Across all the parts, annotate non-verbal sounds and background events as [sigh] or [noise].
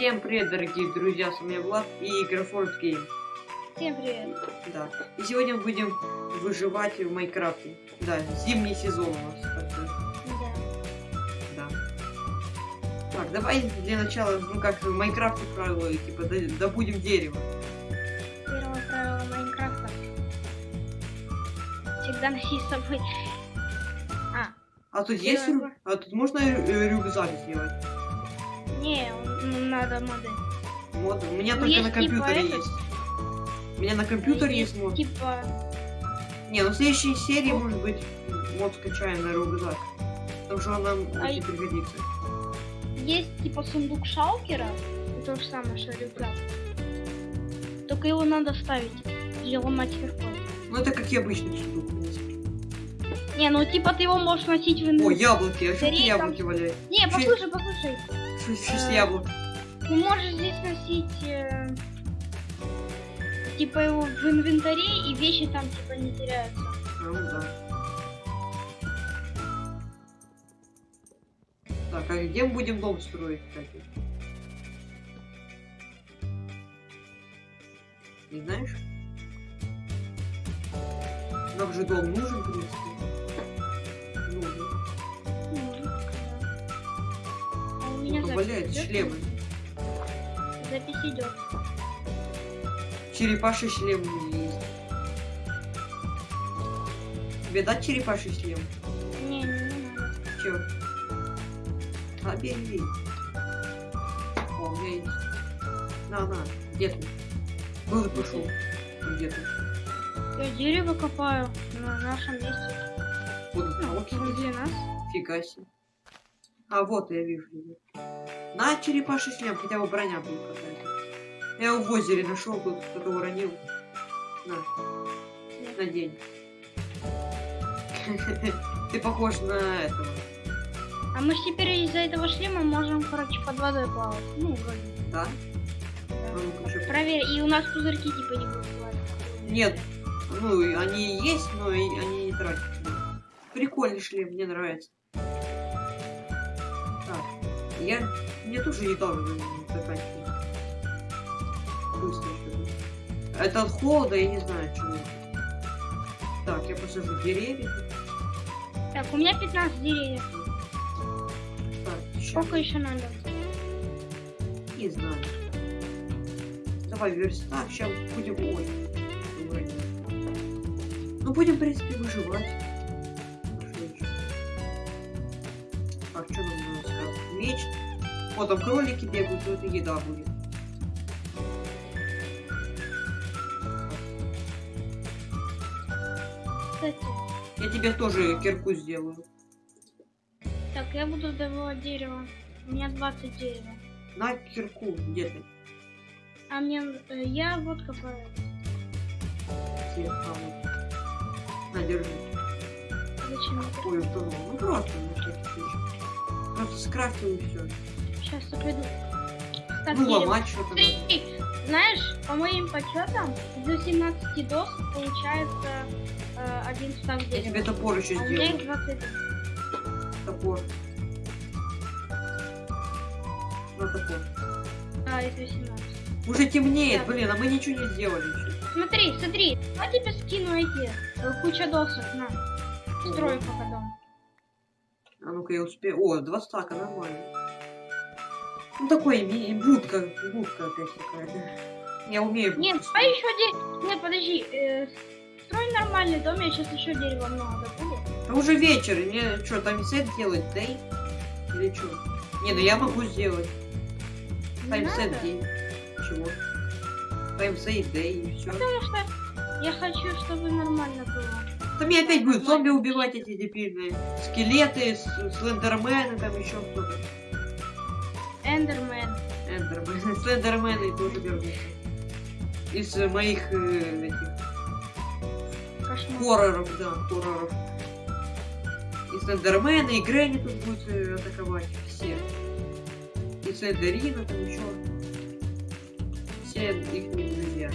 Всем привет, дорогие друзья, с вами Влад и Графорд Game. Всем привет. Да. И сегодня мы будем выживать в Майнкрафте. Да, зимний сезон у нас. Да. Да. Так, давай для начала, ну как в Майнкрафте правила, типа, добудем дерево. Первое правило Майнкрафта. Всегда носи с собой. А, А тут есть рю-. А тут можно рю- рюкзак сделать? не, надо моды. Вот, у меня Ну, только есть на типа компьютере этот. есть. У меня на компьютере есть мод. Типа, Не, ну в следующей серии, может быть, мод скачаем на рюкзак. Потому что он нам А очень пригодится. есть типа сундук шалкера. То же самое, что рюкзак. Только его надо ставить или ломать киркой. Ну это как и обычный сундук. Не, ну типа ты его можешь носить в инвентарь. О, яблоки, а что ты Скорее там- яблоки валяют? Не, послушай, послушай. Шесть, шесть Э, яблок. Ты можешь здесь носить э, типа его в инвентаре и вещи там типа не теряются. Ну да. Так, а где мы будем дом строить, кстати? Не знаешь? Нам же дом нужен, в принципе. Нужен. Ну. А у меня Ну, идёт? шлемы. Запись идет. Черепаший шлем у меня есть. Тебе дать черепаший шлем? Не, не, надо. Чё? А, бери. О, у меня есть. На, на, где ты? Был и пошел. Где ты? Я дерево копаю на нашем месте. Вот, Ну, возле нас. фига себе. А, вот, я вижу его. На черепаший шлем, хотя бы броня будет какая-то. Я его в озере нашел, тут кто-то уронил. На, на день. [laughs] Ты похож на этого. А мы теперь из-за этого шлема можем, короче, под водой плавать. Ну, вроде. Да? Да. А. Проверь. И у нас пузырьки типа не будут плавать. Нет, ну они есть, но они не тратятся. Прикольный шлем, мне нравится. Я... Мне тоже недавно заканчивается. Быстро что-то. Это от холода, я не знаю чего. Так, я посажу деревья. Так, у меня 15 деревьев. Так, Сколько еще надо? не знаю. Давай верстак, сейчас будем... Ой. Ну, будем, в принципе, выживать. Меч. Вот там кролики бегают, это еда будет. Кстати. Я тебе тоже кирку сделаю. Так, я буду добывать дерево. У меня 20 дерева. На кирку, где ты? А мне... э, я вот копаю. А, вот. На, держи. Зачем? Ой, утонул. Ну, просто, на скрафтил и все. Сейчас я приду. Так, Ну, ломать что-то знаешь, по моим подсчетам, до 17 дос получается э, один стак Я дерева. тебе топор еще А у меня их сделаю. 20. Топор. На топор. А, это 18. Уже темнеет, Да. блин, а мы ничего не сделали еще. Смотри, смотри, я тебе скину эти э, куча досок, на. Строю пока дом. А ну-ка я успею. О, два стака, нормально. Ну такой будка, будка опять какая-то. Я умею Нет, будку а строить. еще дерево. Нет, подожди. э, строй нормальный дом, я сейчас еще дерева много добуду. А уже вечер, мне что, таймсет делать, дей? Или что? Не, ну я могу сделать. Таймсет день. Чего? Таймсет дей и все. Потому что я хочу, чтобы нормально было. Там мне опять будут зомби убивать эти дебильные. Скелеты, слендермены, там еще кто-то. Эндермен. Эндермены. [laughs] Слендермены тоже вернутся. Из э, моих э, этих Кошмар. хорроров, да, хорроров. И Слендермена, и Грэнни тут будут э, атаковать. Все. И Слендерина там еще. Все их не друзья.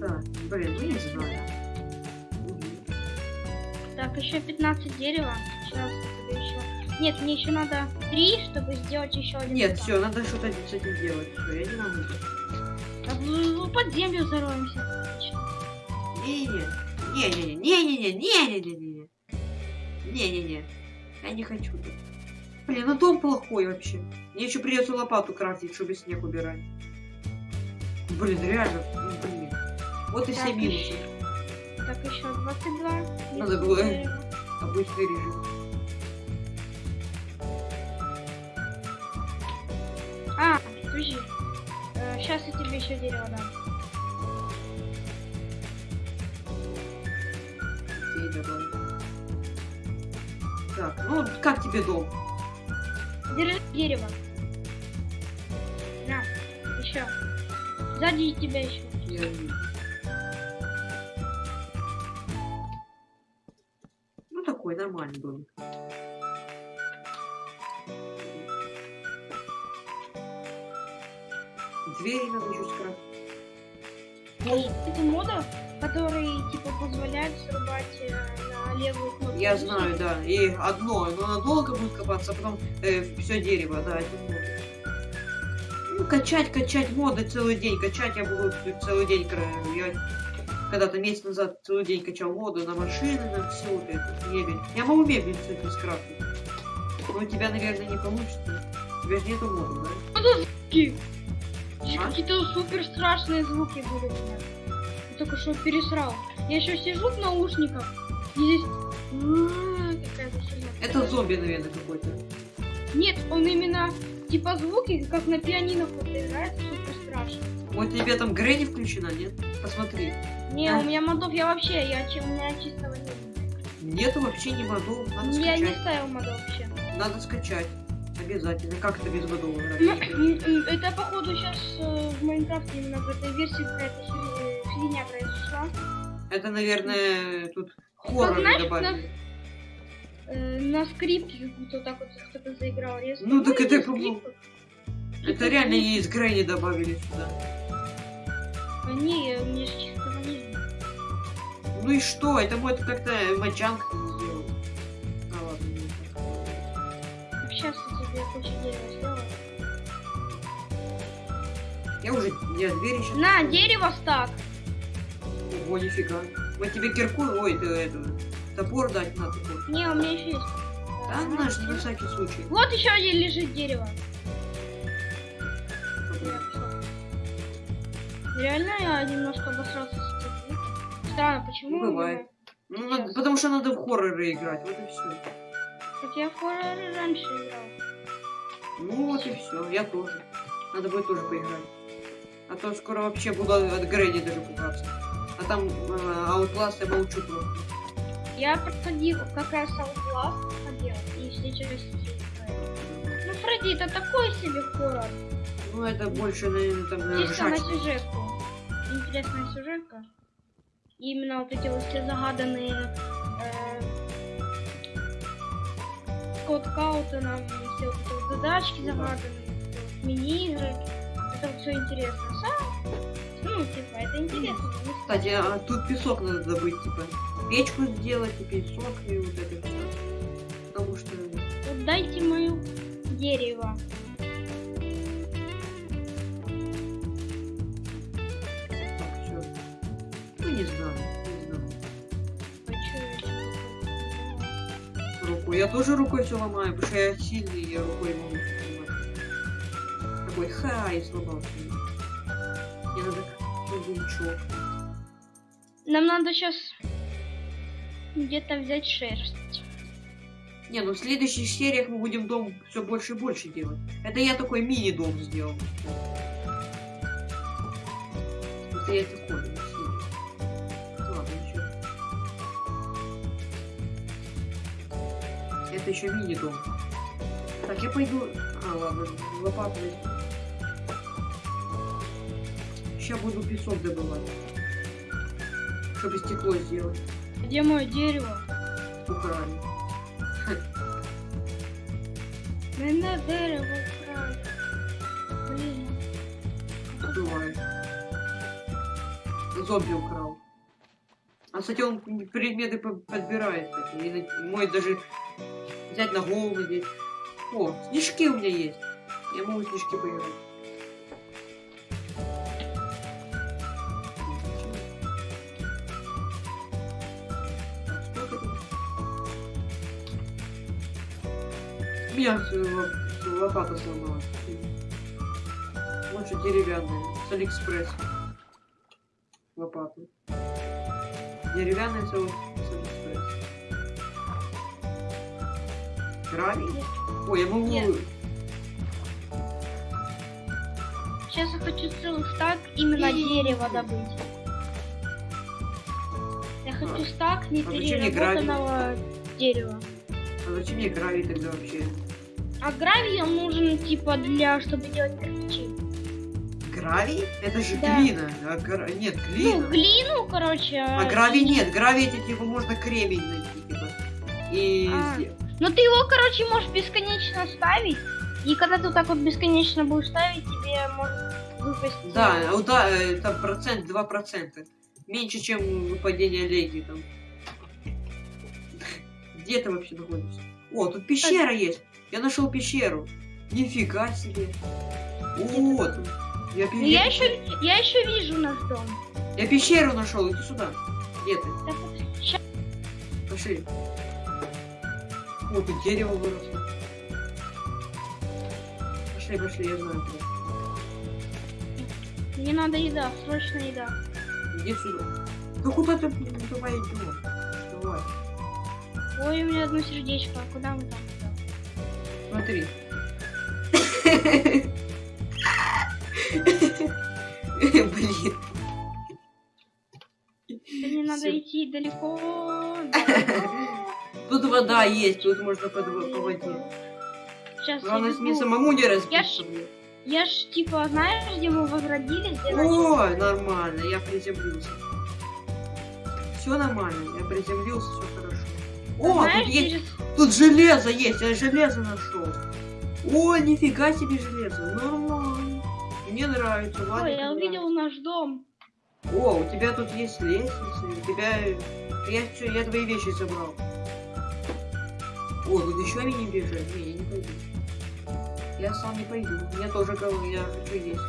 Так, блин, ну не знаю. Так, еще 15 дерева. Сейчас тебе еще Нет, мне еще надо три, чтобы сделать еще один. Нет, все, надо что-то с этим делать. Все, я не могу. А в- в- под землю зароемся. Не-не-не. Не-не-не. Не-не-не. Я не хочу. так. Блин, ну дом плохой вообще. Мне еще придется лопату крафтить, чтобы снег убирать. Блин, реально. ну, Блин. Вот и все Так, минусы. Так, еще 22. Надо было-. Обычный режим. А, подожди. сейчас я тебе еще дерево дам. Окей, давай. Так, ну как тебе дом? Держи дерево. На, еще. Сзади тебя еще. Я нормальный домик. Двери надо еще скрафтить. Это мода, которые типа позволяют срубать э, на левую кнопку. Я знаю, да. И одно, но оно долго будет копаться, а потом все дерево, да, это мода. Ну, качать, качать моды целый день. Качать я буду целый день. Я когда-то месяц назад целый день качал моды на машины, на все вот это, мебель. Я могу мебель, кстати, скрафтить. Но у тебя, наверное, не получится. У тебя же нету модов, да? Здесь А? Какие-то супер страшные звуки были у меня. Я только что пересрал. Я еще сижу в наушниках, и здесь херня. Это зомби, наверное, какой-то. Нет, он именно типа звуки, как на пианино кто-то играет, супер страшно. Вот тебе там Грэнни включена, нет? Посмотри. Не, А? у меня модов я вообще, я у меня чистого нет. Нету вообще ни модов. Надо Я не скачать. ставил модов вообще. Надо скачать. Обязательно. Как это без модов Ну, это походу сейчас в Майнкрафте именно в этой версии какая-то э, фигня произошла. Это, наверное, тут хоррор добавили. Э, на скрипке вот так вот кто-то заиграл. Ну, так это. Это реально из Грэнни добавили сюда. А не, у меня же чистого нет. Ну и что? Это мой как-то мочанг сделал. А ладно, не так. Сейчас я тебе кучу дерева сделаю. Я уже я двери сейчас. На, дерево стак. Ого, нифига. Мы тебе кирку, ой, ты это, топор дать надо. Не, у меня еще есть. Да, Э, наш, на всякий случай. Вот еще один лежит дерево. Реально я немножко обосрался с звуком. Странно, почему? Ну, бывает. Ну, надо- потому что надо в хорроры играть, вот и все. Как я в хорроры раньше играл. Ну вот и все, я тоже. Надо будет тоже поиграть. А то скоро вообще буду от Грэнни даже пугаться. А там э, Outlast я молчу просто. Я проходил как раз Outlast проходил, и все играю. Ну, Фредди, это такой себе хоррор. Ну это больше, наверное, там э, Чисто на сюжетку. Интересная сюжетка. И именно вот эти вот все загаданные э, код Каутона, все вот эти вот задачки Ну да. загаданные, мини-игры. Это вот все интересно. Сам, ну, типа, это интересно. Кстати, а тут песок надо добыть, типа. Печку сделать, и песок, и вот это все. Потому что... Вот дайте мое дерево. Не знаю, не знаю. А чё я. Я тоже рукой все ломаю, потому что я сильный, я рукой могу все сломать. Такой, ха, и сломал. Мне надо чугунчок. Нам надо сейчас где-то взять шерсть. Не, ну в следующих сериях мы будем дом все больше и больше делать. Это я такой мини-дом сделал. Это я такой. Это еще мини-дом. Так, я пойду... А, ладно, лопату. Сейчас буду песок добывать. Чтобы стекло сделать. Где мое дерево? Украли. Мене дерево вкрали. Блин. Бывает. Зомби украл. А, кстати, он предметы по- подбирает. и мой даже взять на голову надеть. О, снежки у меня есть. Я могу снежки поиграть. Э, лопата сломалась. Лучше деревянная. С Алиэкспресс. Лопата. Деревянная с Гравий? Ой, я могу... Нет. Сейчас я хочу целый стак именно И- дерева добыть. Я хочу стак А мне непереработанного дерева. А зачем мне гравий тогда вообще? А гравий он нужен типа для, чтобы делать кирпичи. Гравий? Это же Да. глина. А гра- Нет, глина. Ну, глину, короче. А гравий нет. Гравий это типа можно кремень найти, типа. И... А. Но ты его, короче, можешь бесконечно ставить. И когда ты вот так вот бесконечно будешь ставить, тебе может выпасть... Да, а вот да, э, это процент, два процента. Меньше, чем выпадение леги там. Где ты вообще находишься? О, тут пещера есть. Я нашел пещеру. Нифига себе. Тут- я, пе- Ну, я еще, я еще вижу наш дом. я пещеру нашел, иди сюда. Где ты? Вот, ща- Пошли. О, тут дерево выросло. Пошли, пошли, я знаю. Мне надо еда, срочно еда. Иди сюда. Да куда ты давай идем? Давай. Ой, у меня одно сердечко, а куда мы там? Смотри. Блин. Мне надо идти далеко. Вода есть, тут можно по, по воде. Сейчас Главное, мне самому не Я разбиться. ж- блин. Я ж типа, знаешь, где мы возродились? Где начали? О, нормально, я приземлился. Все нормально, я приземлился, все хорошо. О, Знаешь, тут есть, через- тут железо есть, я железо нашел. О, нифига себе железо, нормально. Мне нравится, ладно. Ой, я увидел наш дом. О, у тебя тут есть лестница, у тебя... Я, я твои вещи забрал. О, тут еще они не бежат. Не, я не пойду. Я сам не пойду. Я тоже кого, я хочу есть.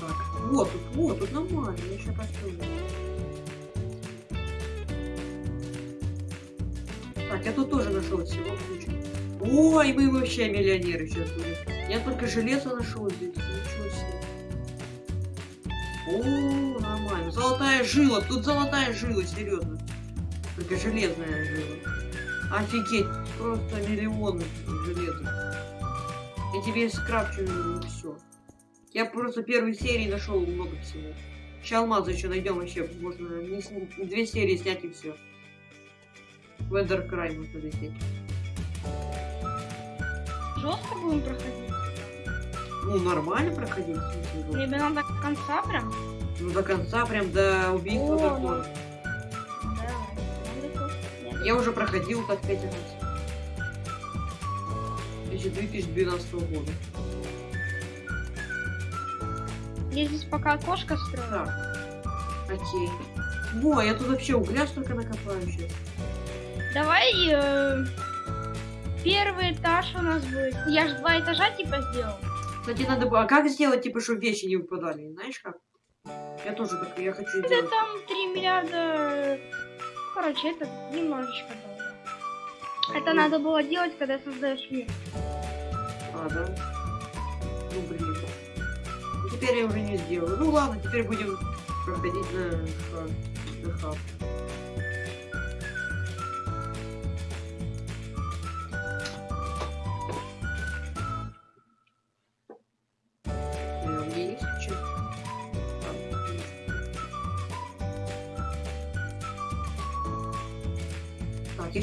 Так, вот тут, вот тут нормально, я еще построю. Так, я тут тоже нашел всего кучу. Ой, мы вообще миллионеры сейчас будем. Я только железо нашел здесь. Ничего себе. О, нормально. Золотая жила. Тут золотая жила, серьезно. Только железная жила. Офигеть, просто миллион железа. Я тебе скрафчу все. Я просто первой серии нашел много всего. Сейчас алмазы еще найдем вообще. Можно не две серии снять и все. В Эндеркрай можно лететь. Жестко будем проходить. Ну, нормально проходить. ну. Тебе надо до конца прям. Ну, до конца, прям до убийства О, дракона. Я уже проходил пять раз. Еще 2012 года. Я здесь пока окошко строю. Так. Окей. Во, я тут вообще угля столько накопаю сейчас. Давай э, первый этаж у нас будет. Я ж два этажа типа сделал. Кстати, надо было... А как сделать, типа, чтобы вещи не выпадали? Знаешь как? Я тоже так, я хочу Это сделать. там 3 миллиарда. Короче, это немножечко долго. Это надо было делать, когда создаешь мир. А, да? Ну, блин. Ну, теперь я уже не сделаю. Ну, ладно, теперь будем проходить на. На хаб.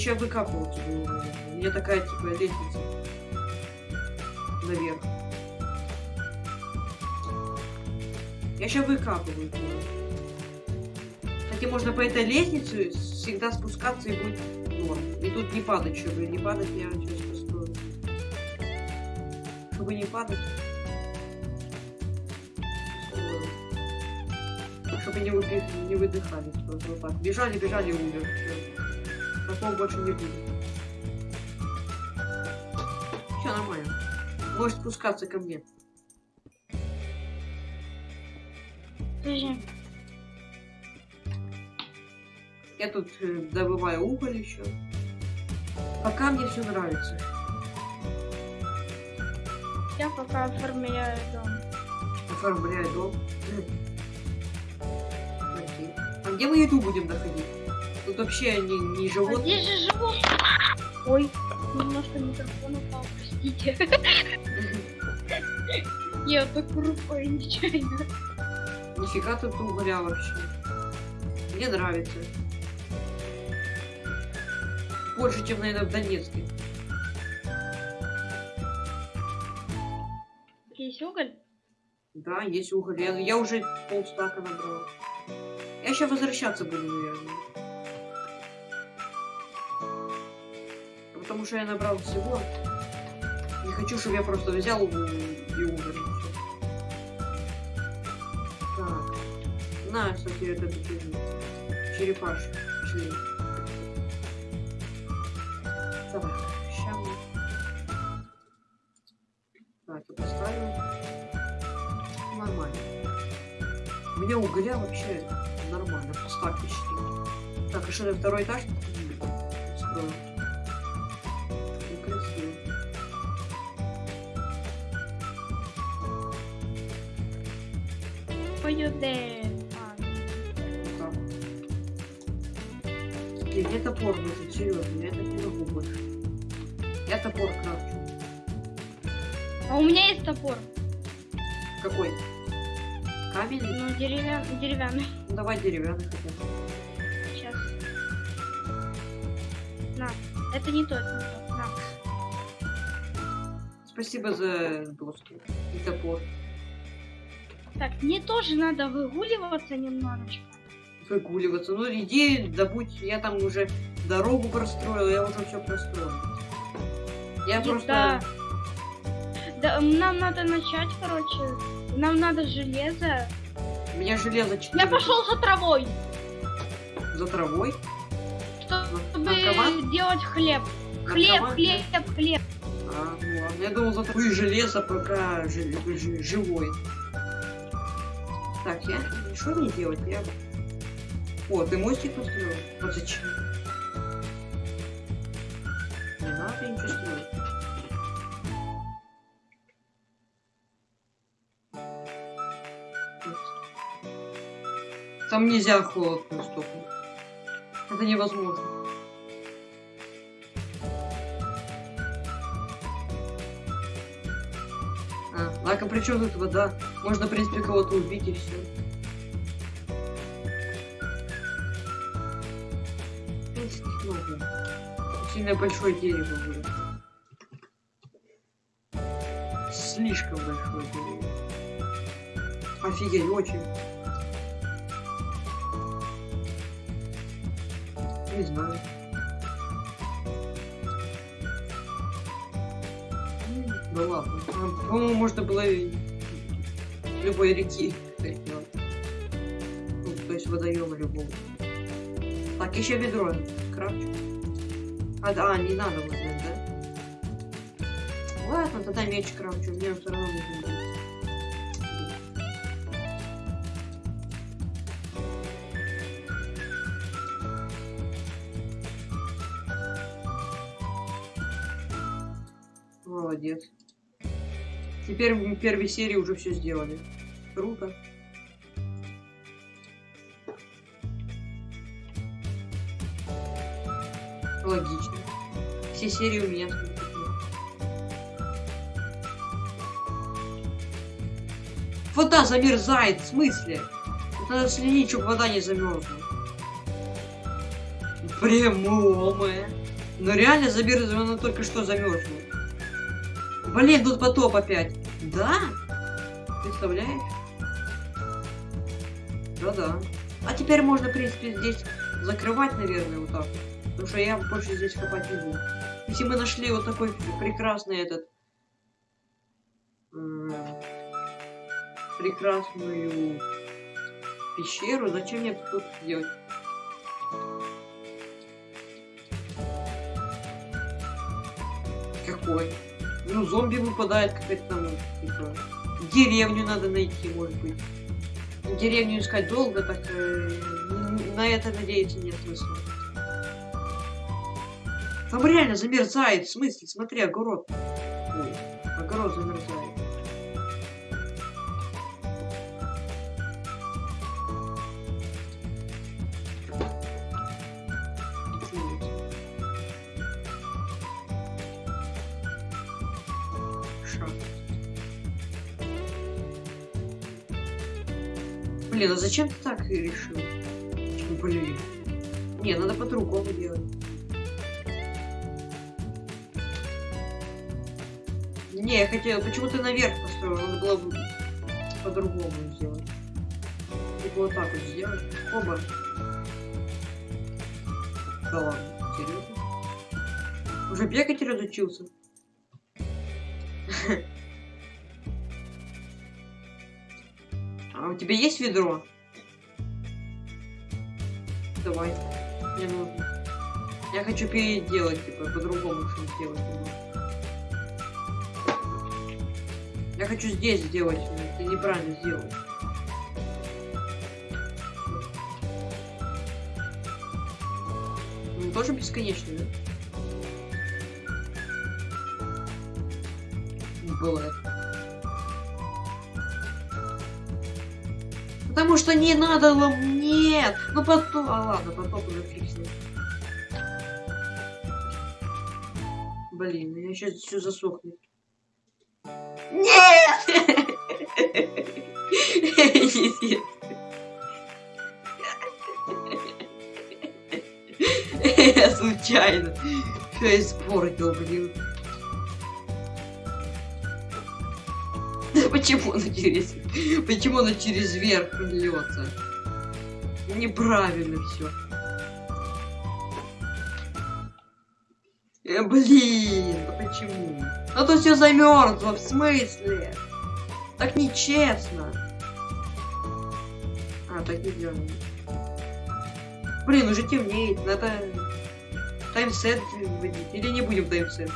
Так, я сейчас выкапывать буду. У меня такая, типа, лестница. Наверх. Я сейчас выкапываю. туда. Кстати, можно по этой лестнице всегда спускаться и будет норм. И тут не падать, чтобы не падать, я сейчас построю. Чтобы не падать. Чтобы не, выдыхались просто вот. Бежали, бежали, умер. Такого больше не будет. Все нормально. Можешь спускаться ко мне. Подожди. Я тут э, добываю уголь еще. Пока мне все нравится. Я пока оформляю дом. Оформляю дом. Окей. А где мы еду будем находить? Тут вообще не, не А живот. здесь же живот. Ой, немножко микрофон упал, простите. Я так рукой нечаянно. Нифига тут угоря вообще. Мне нравится. Больше, чем, наверное, в Донецке. Есть уголь? Да, есть уголь. Я, я уже полстака набрал. Я сейчас возвращаться буду, наверное. Потому что я набрал всего. Не хочу, чтобы я просто взял и умер. Так. На, кстати, это черепаш. Пошли. Так, ща мы... Так, я поставлю. Нормально. У меня угля вообще нормально, постак почти. Так, а что, на второй этаж? Блин, мне топор нужен, серьезно, я так не могу больше. Я топор крафчу. А у меня есть топор. Какой? Каменный? Ну, деревянный. деревянный. Ну давай деревянный хотя бы. Сейчас. На. Это не то, это не то. На. Спасибо за доски и топор. Так, мне тоже надо выгуливаться немножечко. Выгуливаться. Ну иди, добудь, я там уже дорогу простроил, я уже все простроил. Я И просто... Да. Да, нам надо начать, короче. Нам надо железо. У меня железо 4. Я пошел за травой, За травой. чтобы Наркоман? делать хлеб. Хлеб, Наркоман? хлеб, хлеб. А, ну ладно. Я думал за травой железо пока жи- жи- живой. Так, я... Что мне делать? Я... О, ты мостик построил? Вот зачем? Не надо ничего строить. Там нельзя холод наступить. Это невозможно. А, так, а при тут вода? Можно, в принципе, кого-то убить и все. Сильно большое дерево будет. Слишком большое дерево. Офигеть, очень. Не знаю. Ну ладно. По-моему, можно было любой реки это сделать. Ну, то есть водоема любого. Так, еще ведро крафчу. А, а, не надо вот это, да? Ладно, тогда меч крафчу, мне все равно нужен будет. Теперь в первой серии уже все сделали. Круто. Логично. Все серии у меня. Вода замерзает, в смысле? Надо следить, чтобы вода не замерзла. Прямое. Но реально замерзла, она только что замерзла. Блин, тут потоп опять. Да? Представляешь? Да-да. А теперь можно, в принципе, здесь закрывать, наверное, вот так. Потому что я больше здесь копать не буду. Если мы нашли вот такой прекрасный этот... Прекрасную пещеру, зачем мне тут делать? Какой? Ну, зомби выпадает какая-то там, типа, деревню надо найти, может быть. Деревню искать долго, так э, на это надеяться нет смысла. Там реально замерзает, в смысле, смотри, огород. Ой, огород замерзает. Блин, а зачем ты так решил? Блин. Не, надо по-другому делать. Не, я хотел, почему ты наверх построил? Надо было бы по-другому сделать. Типа вот так вот сделать. Оба. Да ладно, серьезно? Уже бегать разучился? [laughs] А у тебя есть ведро? Давай. Мне нужно. Я хочу переделать, типа, по-другому что сделать. Я хочу здесь сделать. Ты неправильно сделал. Он тоже бесконечный, да? Бывает. Потому что не надо лом... Нет! Ну потом... А ладно, потом уже ним. Блин, у меня сейчас все засохнет. Нет! Нет. [laughs] Я случайно. Все испортил, блин. Почему оно через... Почему оно через верх льется? Неправильно все. Э, блин, ну почему? Ну то все замерзло, в смысле? Так нечестно. А, так нельзя. Блин, уже темнеет, надо таймсет вводить. Или не будем таймсет?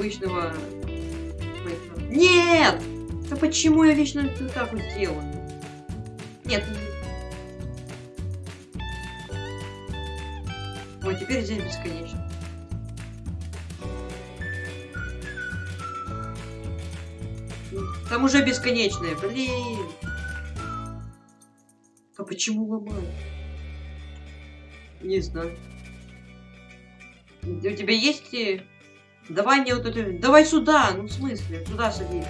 Обычного... Нет! Да почему я вечно вот так вот делаю? Нет. Вот теперь здесь бесконечно. Там уже бесконечное, блин. А почему ломают? Не знаю. У тебя есть... Давай мне вот это... Давай сюда! Ну, в смысле? Сюда садись.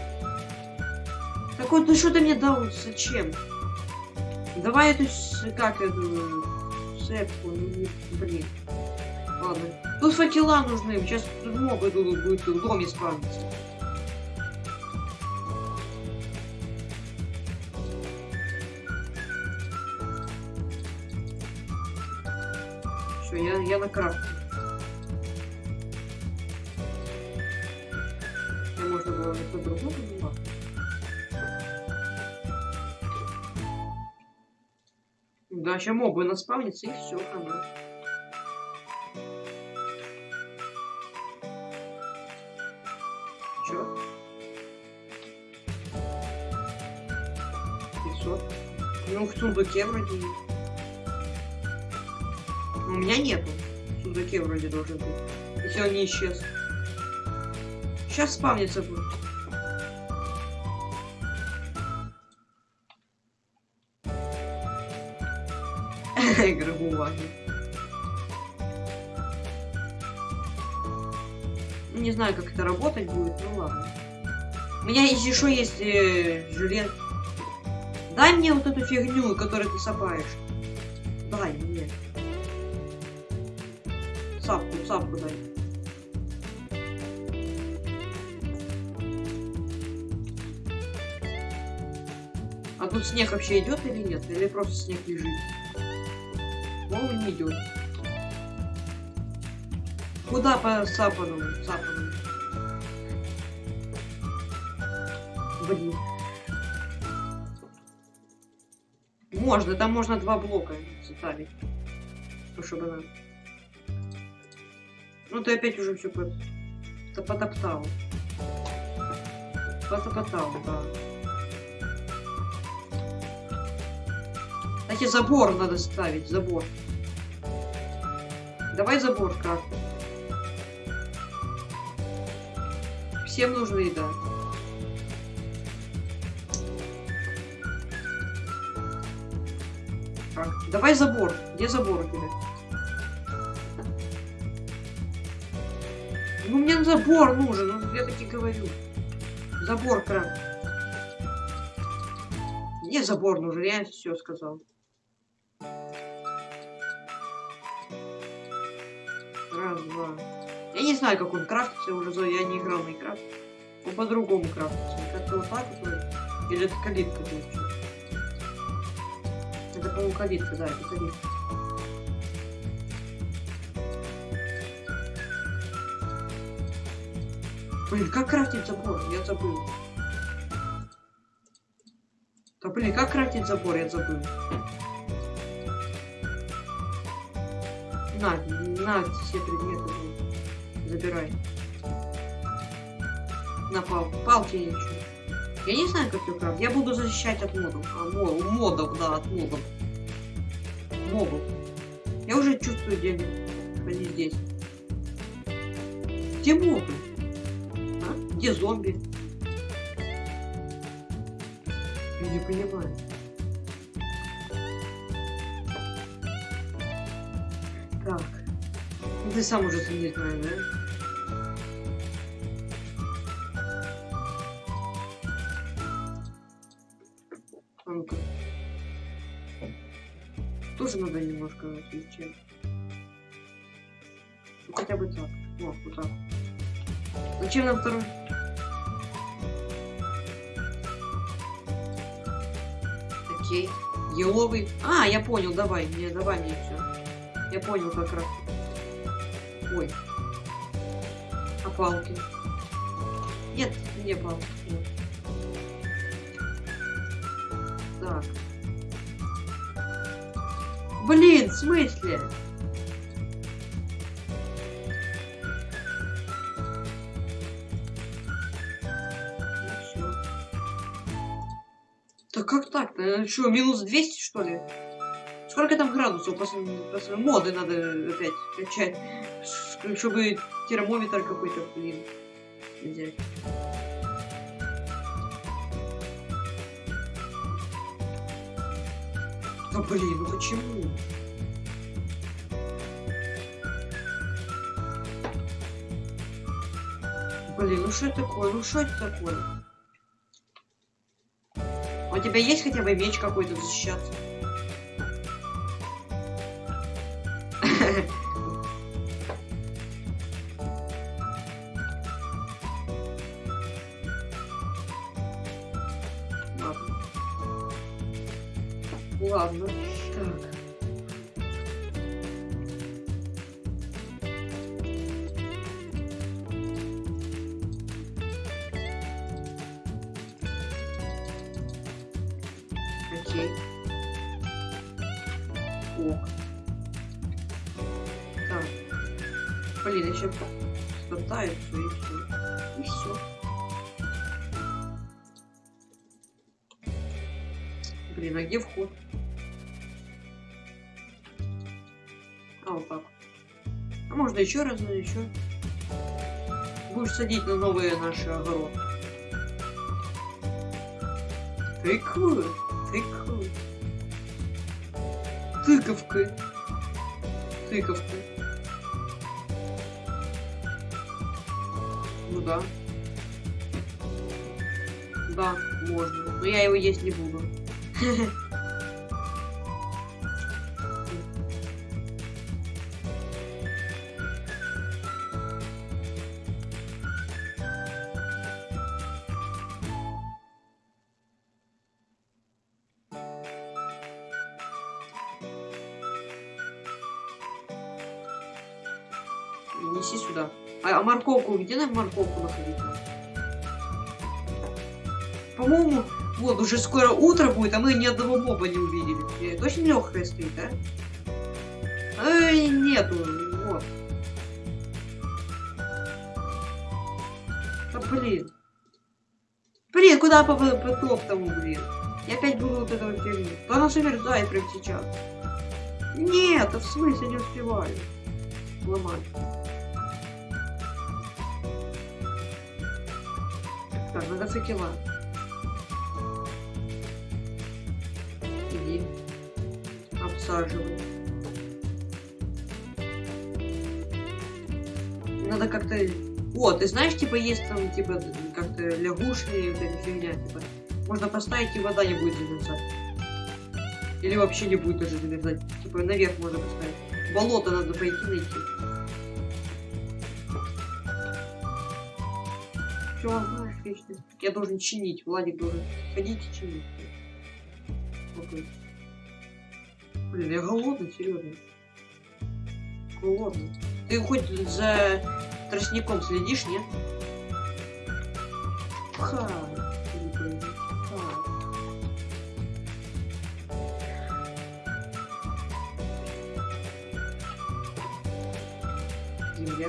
Так вот, ну что ты мне дал? Зачем? Давай эту... Как эту... Сепку, ну, блин. Ладно. Тут факела нужны. Сейчас тут моб идут, будет в доме спавниться. Все, я, я на крафте. Было на по-другому было. Да, сейчас мобы наспавнится и все, хана. Чё? 500. Ну, в сундуке вроде у меня нету. В сундуке вроде должен быть. Если он не исчез. Сейчас спавнится будет. [laughs] Ну, Не знаю, как это работать будет, ну ладно. У меня еще есть э, желез. Дай мне вот эту фигню, которую ты сапаешь. Дай мне. Сапку, сапку дай. А тут снег вообще идет или нет? Или просто снег лежит? По-моему, не идет. Куда по сапаному? Сапаному. Блин. Можно, там можно два блока составить. Ну, чтобы она... Ну, ты опять уже все та- потоптал. Потоптал, да. Кстати, забор надо ставить, забор. Давай забор как. Всем нужна еда. Так, давай забор. Где забор у тебя? Ну мне забор нужен, ну я таки говорю. Забор кран. Мне забор нужен, я все сказал. Не знаю, как он крафтится, уже я не играл в Майнкрафт. Он по-другому крафтится. Как-то вот так вот. Или это калитка будет. Это, по-моему, калитка, да, это калитка. Блин, как крафтить забор? Я забыл. Да блин, как крафтить забор? Я забыл. На, на все предметы. Забирай. На пал палки я ничего. Я не знаю, как ее крафтить. Я буду защищать от модов. А, мо- модов, да, от мобов. Мобов. Я уже чувствую, где они. Здесь. Где мобы? А? Где зомби? Я не понимаю. Так. Ты сам уже не да? Зачем нам второй? Окей. Еловый. А, я понял, давай. Не, давай мне все. Я понял как раз. Ой. А палки? Нет, не палки. Так. Блин, в смысле? Так-то? Что, минус 200 что ли? Сколько там градусов? После, после моды надо опять качать. Чтобы термометр какой-то, блин, взять. Да блин, ну почему? Блин, ну что это такое? Ну что это такое? У тебя есть хотя бы меч какой-то защищаться? [laughs] Ладно. Ладно. Еще раз, ну еще. Будешь садить на новые наши огород. Прикольно, прикольно. Тыковка. Тыковка. Ну да. Да, можно. Но я его есть не буду. [laughs] где нам морковку находить? По-моему, Вот, уже скоро утро будет, а мы ни одного моба не увидели. Очень легкая стоит, да? Эй, нету, вот. Да блин. Блин, куда по потоп тому, блин? Я опять буду вот этого фигню. Да она замерзает прямо сейчас. Нет, а в смысле не успеваю. Ломать. Так, надо факела. Иди. Обсаживай. Надо как-то... О, ты знаешь, типа, есть там, типа, как-то лягушки, эта фигня, типа. Можно поставить, и вода не будет замерзать. Или вообще не будет даже замерзать. Типа, наверх можно поставить. Болото надо пойти найти. Все, отлично. Я должен чинить, Владик должен ходить и чинить. Окей. Блин, я голодный, серьезно. Голодный. Ты хоть за тростником следишь, нет? Ха. Земля.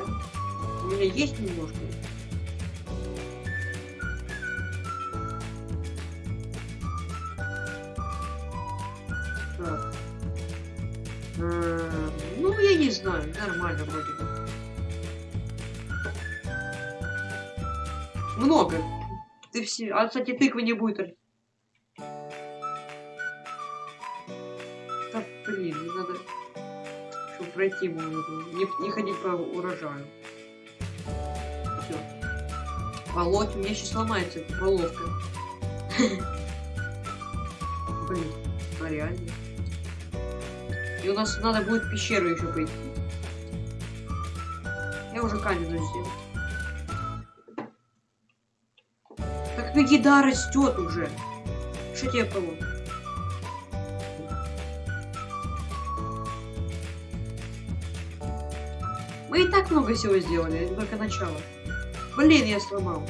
У меня есть немножко. Знаю, нормально вроде бы. Много. Ты все. А, кстати, тыквы не будет. Да блин, надо. Чтобы пройти было, не, не ходить по урожаю. Все. Волоть, у меня сейчас сломается эта половка. Блин, а реально. И у нас надо будет пещеру еще пойти. Я уже каменную сделал. Так ну еда растет уже. Что тебе было? Мы и так много всего сделали, это только начало. Блин, я сломал.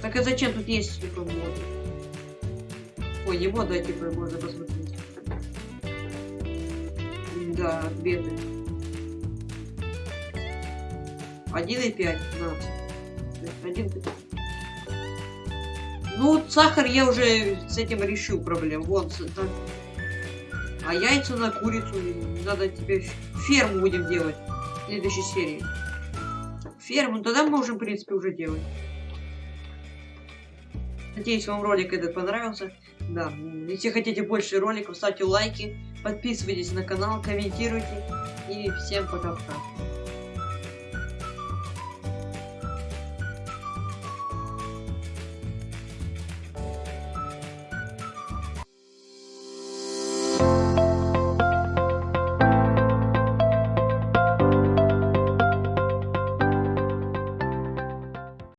Так а зачем тут есть типа моды? Ой, не мода, а типа можно посмотреть. Да, беды. 1,5, 15. Один ты- Ну, вот сахар я уже с этим решил проблему. Вот. с- так. А яйца на курицу надо теперь ферму будем делать в следующей серии. Ферму, ну, тогда мы можем, в принципе, уже делать. Надеюсь, вам ролик этот понравился. Да, если хотите больше роликов, ставьте лайки, подписывайтесь на канал, комментируйте. И всем пока-пока.